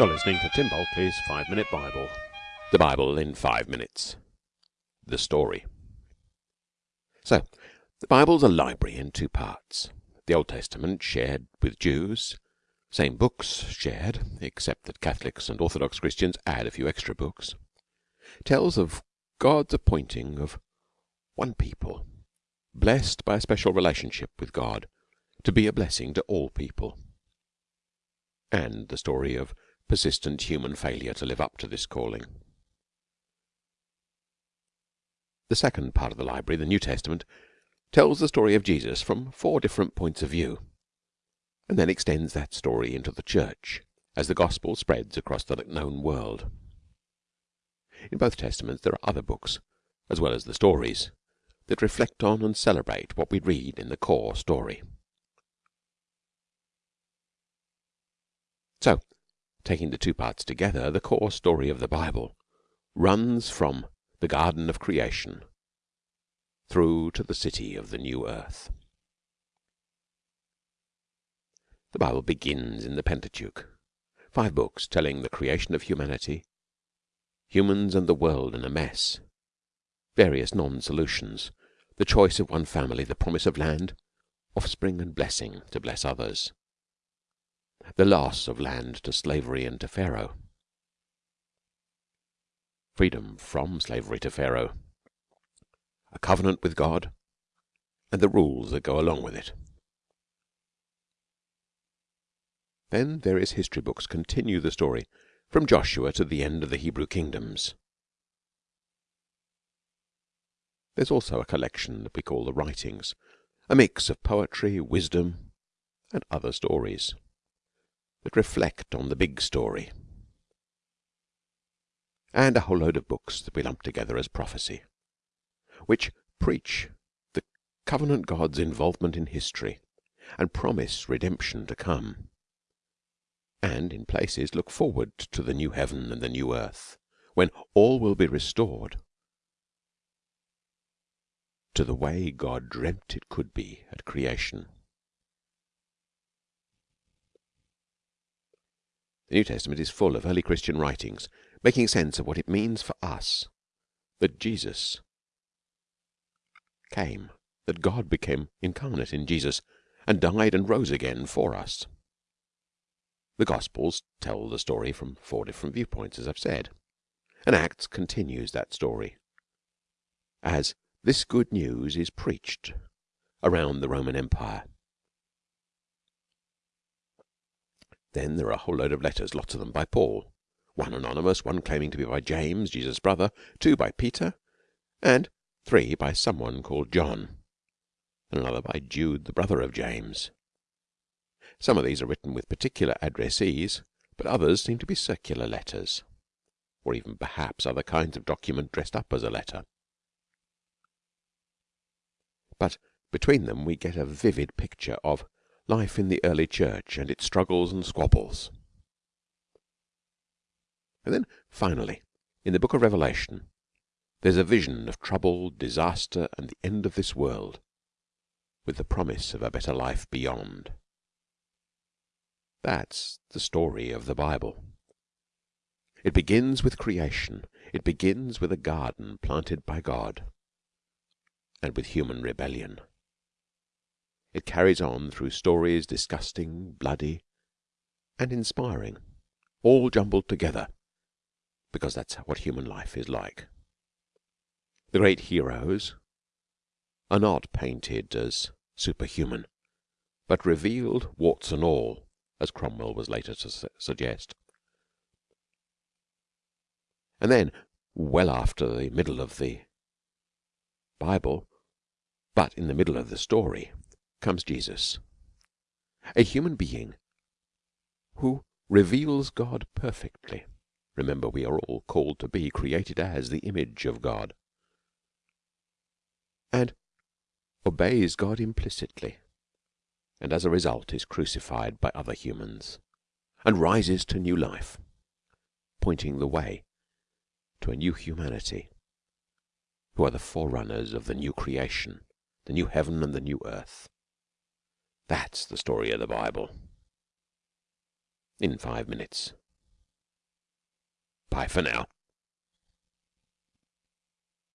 You're listening to Tim Bulkeley's Five Minute Bible. The Bible in five minutes. The story. So, the Bible's a library in two parts. The Old Testament shared with Jews, same books shared, except that Catholics and Orthodox Christians add a few extra books, tells of God's appointing of one people, blessed by a special relationship with God, to be a blessing to all people, and the story of persistent human failure to live up to this calling. The second part of the library, the New Testament, tells the story of Jesus from four different points of view, and then extends that story into the church as the gospel spreads across the known world. In both Testaments there are other books, as well as the stories, that reflect on and celebrate what we read in the core story. So, taking the two parts together, the core story of the Bible runs from the garden of creation through to the city of the new earth. The Bible begins in the Pentateuch, five books telling the creation of humanity, humans and the world in a mess, various non-solutions, the choice of one family, the promise of land, offspring and blessing to bless others the loss of land to slavery and to Pharaoh, freedom from slavery to Pharaoh, a covenant with God, and the rules that go along with it. Then various history books. Continue the story. From Joshua to the end of the Hebrew kingdoms. There's also a collection that we call the writings, a mix of poetry, wisdom, and other stories that reflect on the big story, and a whole load of books that we lump together as prophecy, which preach the covenant God's involvement in history and promise redemption to come, and in places look forward to the new heaven and the new earth, when all will be restored to the way God dreamt it could be at creation. The New Testament is full of early Christian writings making sense of what it means for us that Jesus came, that God became incarnate in Jesus and died and rose again for us. The Gospels tell the story from four different viewpoints, as I've said, and Acts continues that story as this good news is preached around the Roman Empire Then there are a whole load of letters, lots of them by Paul, one anonymous, one claiming to be by James, Jesus' brother, two by Peter, and three by someone called John, and another by Jude, the brother of James. Some of these are written with particular addressees, but others seem to be circular letters, or even perhaps other kinds of document dressed up as a letter. But between them we get a vivid picture of life in the early church and its struggles and squabbles. And then finally, in the book of Revelation, there's a vision of trouble, disaster, and the end of this world, with the promise of a better life beyond. That's the story of the Bible. It begins with creation. It begins with a garden planted by God and with human rebellion. It carries on through stories disgusting, bloody, and inspiring, all jumbled together, because that's what human life is like. The great heroes are not painted as superhuman, but revealed, warts and all, as Cromwell was later to su suggest. And then, well after the middle of the Bible, but in the middle of the story, comes Jesus, a human being who reveals God perfectly. Remember, we are all called to be created as the image of God and obeys God implicitly, and as a result is crucified by other humans and rises to new life, pointing the way to a new humanity who are the forerunners of the new creation, the new heaven and the new earth. That's the story of the Bible in five minutes. Bye for now.